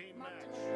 team match.